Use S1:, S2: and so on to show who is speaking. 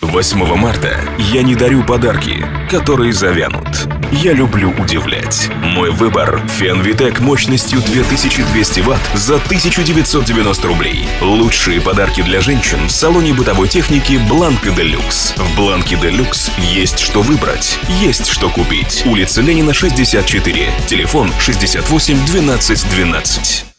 S1: 8 марта я не дарю подарки, которые завянут. Я люблю удивлять. Мой выбор – Фенвитек мощностью 2200 Вт за 1990 рублей. Лучшие подарки для женщин в салоне бытовой техники Бланка Делюкс. В Бланке Делюкс есть что выбрать, есть что купить. Улица Ленина, 64. Телефон 68 12 12.